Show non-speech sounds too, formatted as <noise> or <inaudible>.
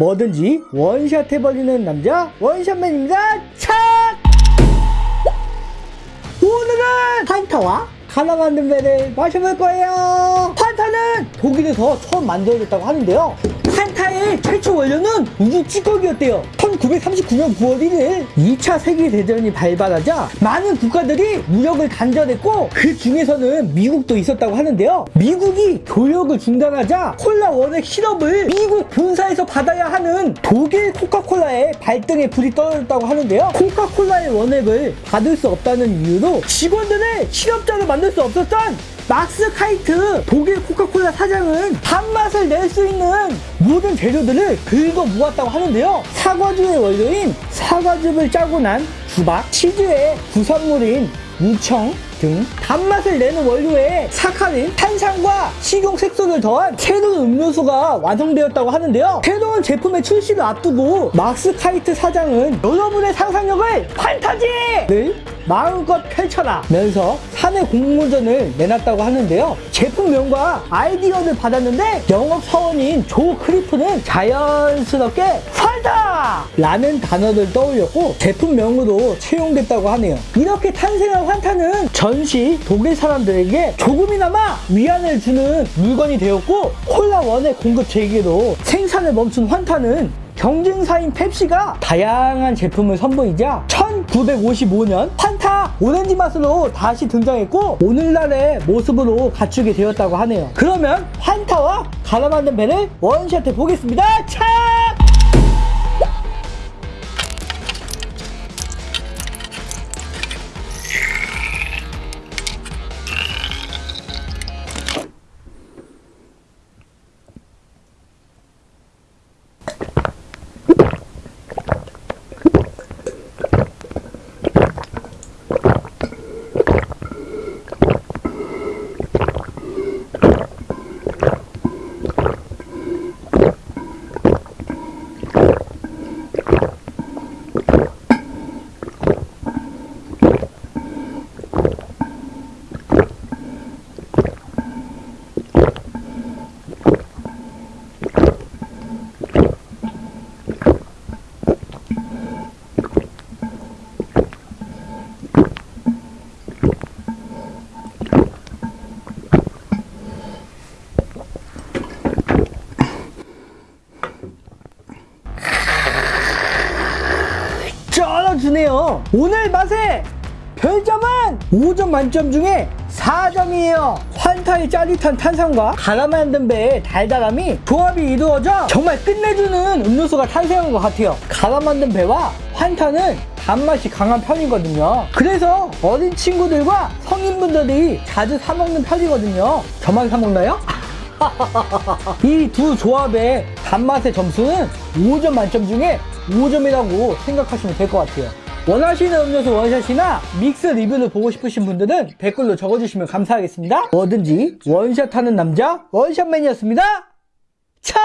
뭐든지 원샷 해버리는 남자 원샷맨입니다. 착! 오늘은 판타와 가나 만든 배를 마셔볼 거예요. 판타는 독일에서 처음 만들어졌다고 하는데요 판타의 최초 원료는 우주 찌꺼기였대요. 1939년 9월 1일 2차 세계대전이 발발하자 많은 국가들이 무역을 단절했고 그 중에서는 미국도 있었다고 하는데요. 미국이 교역을 중단하자 콜라 원액 시럽을 미국 본사에서 받아야 하는 독일 코카콜라의 발등에 불이 떨어졌다고 하는데요. 코카콜라의 원액을 받을 수 없다는 이유로 직원들의 실업자를 만들 수 없었던 막스 카이트 독일 코카콜라 사장은 단맛을 낼 수 있는 모든 재료들을 긁어 모았다고 하는데요. 사과주의 원료인 사과즙을 짜고 난 주박 치즈의 부산물인 무청 등 단맛을 내는 원료에 사카린, 탄산과 식용 색소를 더한 새로운 음료수가 완성되었다고 하는데요. 새로운 제품의 출시를 앞두고 막스 카이트 사장은 여러분의 상상력을 판타지를 마음껏 펼쳐라 면서 사내 공모전을 내놨다고 하는데요. 제품명과 아이디어를 받았는데 영업 사원인 조 크리프는 자연스럽게 판타! 라는 단어를 떠올렸고 제품명으로 채용됐다고 하네요. 이렇게 탄생한 환타는 전시 독일 사람들에게 조금이나마 위안을 주는 물건이 되었고 콜라 원의 공급 재개로 생산을 멈춘 환타는 경쟁사인 펩시가 다양한 제품을 선보이자 1955년 판타 오렌지 맛으로 다시 등장했고 오늘날의 모습으로 갖추게 되었다고 하네요 그러면 판타와 갈아 만든 배를 원샷해 보겠습니다 차! 주네요. 오늘 맛의 별점은 5점 만점 중에 4점이에요. 환타의 짜릿한 탄산과 갈아 만든 배의 달달함이 조합이 이루어져 정말 끝내주는 음료수가 탄생한 것 같아요. 갈아 만든 배와 환타는 단맛이 강한 편이거든요. 그래서 어린 친구들과 성인분들이 자주 사 먹는 편이거든요. 저만 사 먹나요? <laughs> 이 두 조합의 단맛의 점수는 5점 만점 중에 5점이라고 생각하시면 될 것 같아요. 원하시는 음료수 원샷이나 믹스 리뷰를 보고 싶으신 분들은 댓글로 적어주시면 감사하겠습니다. 뭐든지 원샷하는 남자 원샷맨이었습니다. 척!